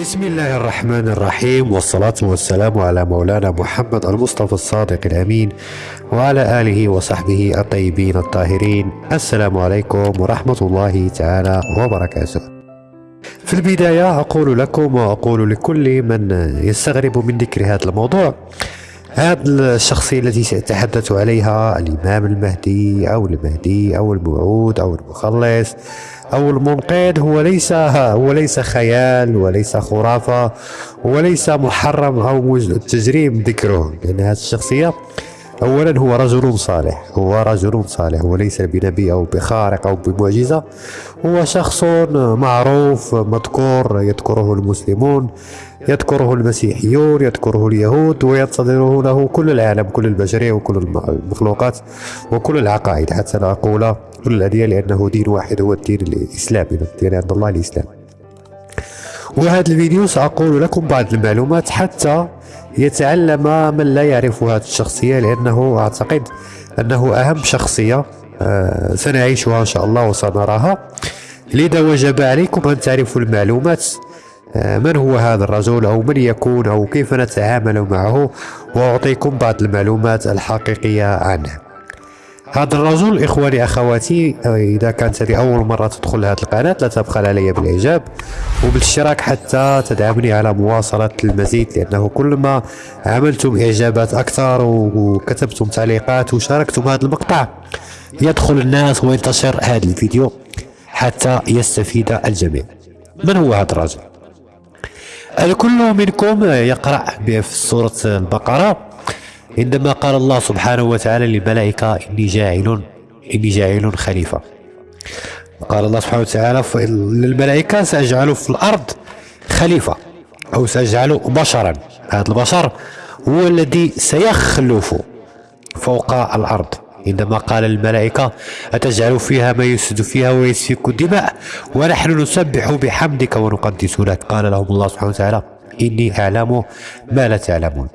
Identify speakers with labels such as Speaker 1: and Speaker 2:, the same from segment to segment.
Speaker 1: بسم الله الرحمن الرحيم والصلاة والسلام على مولانا محمد المصطفى الصادق الأمين وعلى آله وصحبه الطيبين الطاهرين. السلام عليكم ورحمة الله تعالى وبركاته. في البداية أقول لكم وأقول لكل من يستغرب من ذكر هذا الموضوع. هذه الشخصية التي سأتحدث عليها الإمام المهدي أو المهدي أو الموعود أو المخلص أو المنقذ هو ليس هو ليس خيال وليس خرافة وليس محرم أو تجريم ذكره. لأن هذه الشخصية أولا هو رجل صالح هو رجل صالح وليس بنبي أو بخارق أو بمعجزة هو شخص معروف مذكور يذكره المسلمون يذكره المسيحيون يذكره اليهود وينتظره له كل العالم كل البشرية وكل المخلوقات وكل العقائد. حتى لا أقول كل الأديان لأنه دين واحد هو الدين الإسلامي الدين عند الله الإسلام. وهذا الفيديو سأقول لكم بعض المعلومات حتى يتعلم من لا يعرف هذه الشخصية لأنه أعتقد أنه أهم شخصية آه، سنعيشها إن شاء الله وسنراها. لذا وجب عليكم أن تعرفوا المعلومات آه، من هو هذا الرجل أو من يكون أو كيف نتعامل معه. وأعطيكم بعض المعلومات الحقيقية عنه. هذا الرجل إخواني أخواتي إذا كانت هذه أول مرة تدخل هذه القناة لا تبخل علي بالإعجاب وبالاشتراك حتى تدعمني على مواصلة المزيد لأنه كل ما عملتم إعجابات أكثر وكتبتم تعليقات وشاركتم هذا المقطع يدخل الناس وينتشر هذا الفيديو حتى يستفيد الجميع من هو هذا الرجل؟ الكل منكم يقرأ في سورة البقرة عندما قال الله سبحانه وتعالى للملائكة إني جاعل إني جاعل خليفة. قال الله سبحانه وتعالى للملائكة سأجعل في الأرض خليفة أو سأجعل بشرا. هذا البشر هو الذي سيخلف فوق الأرض. عندما قال الملائكة أتجعل فيها ما يسد فيها ويسفك الدماء؟ ونحن نسبح بحمدك ونقدس لك. قال لهم الله سبحانه وتعالى إني أعلم ما لا تعلمون.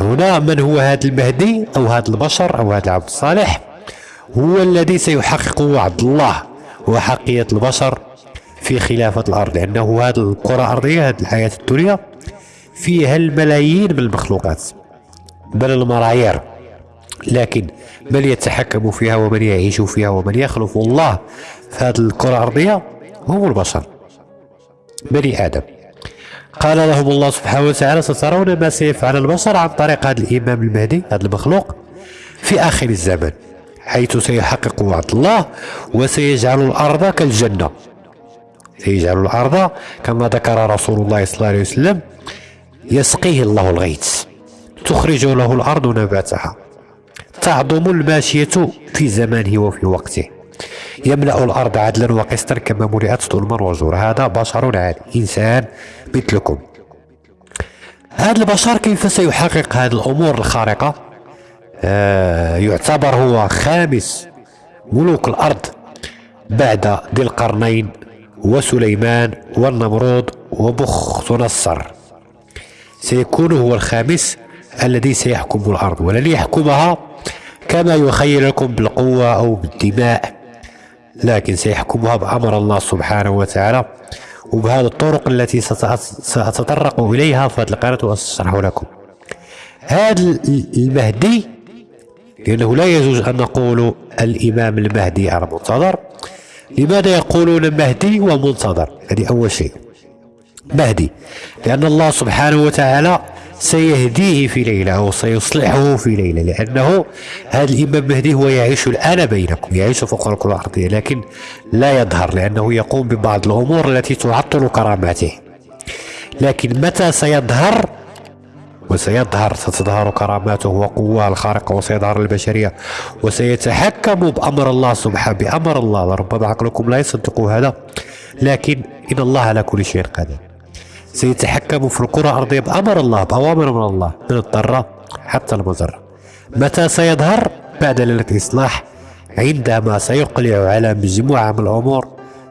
Speaker 1: هنا من هو هذا المهدي أو هذا البشر أو هذا العبد الصالح؟ هو الذي سيحقق وعد الله. وحقية البشر في خلافة الأرض لأنه هذه الكرة الأرضية هذه الحياة الدنيا فيها الملايين من المخلوقات بل الملايير لكن من يتحكم فيها ومن يعيش فيها ومن يخلف الله في هذه الكرة الأرضية؟ هم البشر. بني آدم. قال لهم الله سبحانه وتعالى سترون ما سيفعل البشر عن طريق هذا الإمام المهدي هذا المخلوق في آخر الزمن حيث سيحقق وعد الله وسيجعل الأرض كالجنة. سيجعل الأرض كما ذكر رسول الله صلى الله عليه وسلم يسقيه الله الغيث تخرج له الأرض نباتها تعظم الماشية في زمانه وفي وقته. يملأ الأرض عدلا وقسطا كما ملئت ظلما وزورا. هذا بشر عادي إنسان مثلكم. هذا البشر كيف سيحقق هذه الأمور الخارقة؟ آه يعتبر هو خامس ملوك الأرض بعد ذي القرنين وسليمان والنمرود وبخت نصر سيكون هو الخامس الذي سيحكم الأرض ولن يحكمها كما يخيل لكم بالقوة أو بالدماء. لكن سيحكمها بأمر الله سبحانه وتعالى. وبهذه الطرق التي سأتطرق إليها في هذه القناة وأشرح لكم. هذا المهدي لأنه لا يجوز أن نقول الإمام المهدي المنتظر لماذا يقولون مهدي ومنتظر؟ هذه أول شيء. مهدي. لأن الله سبحانه وتعالى سيهديه في ليلة أو سيصلحه في ليلة لأنه هذا الإمام المهدي هو يعيش الآن بينكم يعيش فوق الكرة الأرضية لكن لا يظهر لأنه يقوم ببعض الأمور التي تعطل كراماته. لكن متى سيظهر؟ وسيظهر ستظهر كراماته وقواه الخارقة وسيظهر البشرية وسيتحكم بأمر الله سبحانه بأمر الله. ربما عقلكم لا يصدق هذا لكن إن الله على كل شيء قادر سيتحكم في الكرة الأرضية بأمر الله بأوامر من الله من الضرة حتى المضرة. متى سيظهر؟ بعد ليلة الإصلاح عندما سيقلع على مجموعة من الأمور.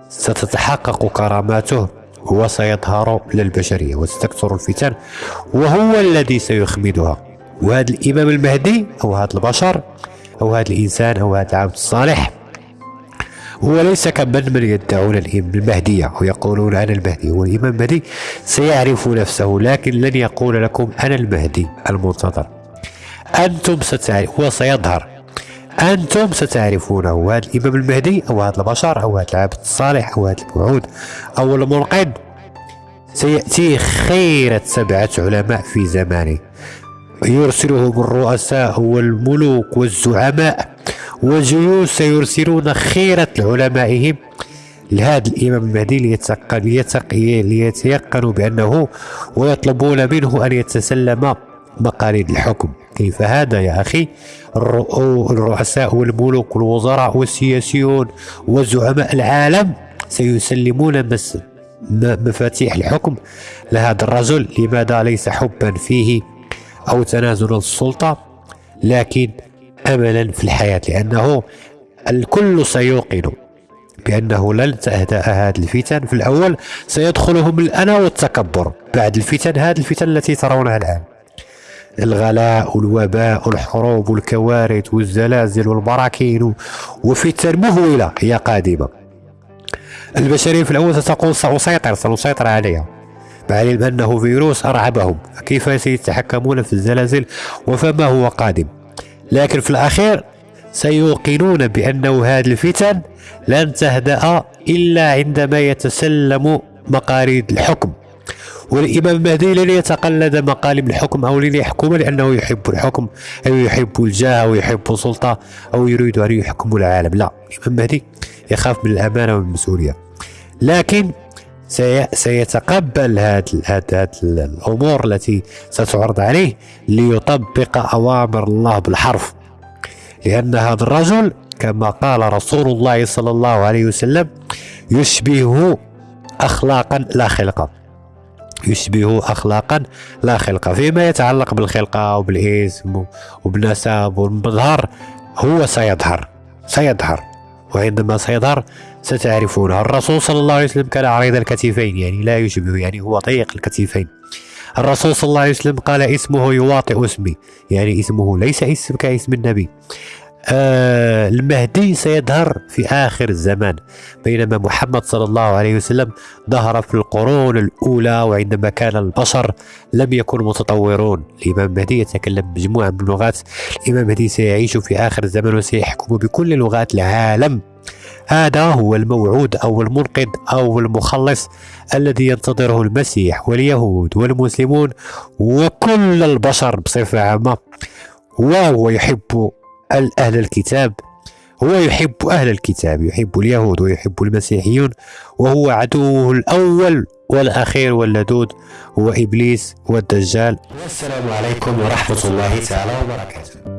Speaker 1: ستتحقق كراماته وسيظهر للبشرية وستكثر الفتن وهو الذي سيخمدها. وهذا الإمام المهدي أو هذا البشر أو هذا الإنسان أو هذا العبد الصالح وليس كمن من يدعون المهدية ويقولون أنا المهدي والإمام المهدي سيعرف نفسه لكن لن يقول لكم أنا المهدي المنتظر. أنتم ستعرف هو سيظهر. أنتم ستعرفونه هذا الإمام المهدي أو هذا البشر أو هذا العبد الصالح أو هذا الموعود أو المنقذ. سيأتي خيرة سبعة علماء في زمانه. يرسلهم الرؤساء والملوك والزعماء. والجيوش سيرسلون خيرة علمائهم لهذا الإمام المهدي ليتيقنوا بأنه ويطلبون منه أن يتسلم مقاليد الحكم. كيف هذا يا أخي؟ الرؤساء والملوك والوزراء والسياسيون وزعماء العالم سيسلمون مفاتيح الحكم لهذا الرجل. لماذا ليس حبا فيه أو تنازل السلطة؟ لكن أملا في الحياة لأنه الكل سيوقن بأنه لن تهدأ هذه الفتن. في الأول سيدخلهم الأنا والتكبر بعد الفتن هذه الفتن التي ترونها الآن. الغلاء والوباء والحروب والكوارث والزلازل والبراكين وفتن مهولة هي قادمة. البشرية في الأول ستقول سأسيطر سنسيطر عليها مع أنه فيروس أرعبهم. كيف سيتحكمون في الزلازل؟ وفما هو قادم؟ لكن في الأخير سيوقنون بأنه هذه الفتن لن تهدأ إلا عندما يتسلم مقاريد الحكم. والإمام المهدي لن يتقلد مقالب الحكم أو لن يحكم لأنه يحب الحكم أو يحب الجاه أو يحب السلطة أو يريد أن يحكم العالم. لا الإمام المهدي يخاف من الأمانة والمسؤولية. لكن سيتقبل هذه الأمور التي ستعرض عليه ليطبق أوامر الله بالحرف. لأن هذا الرجل كما قال رسول الله صلى الله عليه وسلم يشبه أخلاقا لا خلقا يشبه أخلاقا لا خلقا فيما يتعلق بالخلقة وبالاسم وبالنسب والمظهر هو سيظهر. سيظهر. وعندما سيظهر ستعرفونه الرسول صلى الله عليه وسلم كان عريض الكتفين يعني لا يشبه يعني هو ضيق الكتفين. الرسول صلى الله عليه وسلم قال اسمه يواطئ اسمي يعني اسمه ليس اسم كاسم النبي. آه المهدي سيظهر في آخر الزمان بينما محمد صلى الله عليه وسلم ظهر في القرون الأولى وعندما كان البشر لم يكونوا متطورون. الإمام المهدي يتكلم مجموعة من اللغات. الإمام المهدي سيعيش في آخر الزمان وسيحكم بكل لغات العالم. هذا هو الموعود أو المنقذ أو المخلص الذي ينتظره المسيح واليهود والمسلمون وكل البشر بصفة عامة وهو يحب أهل الكتاب. هو يحب أهل الكتاب يحب اليهود ويحب المسيحيون وهو عدوه الأول والأخير واللدود هو إبليس والدجال.
Speaker 2: والسلام عليكم ورحمة الله تعالى وبركاته.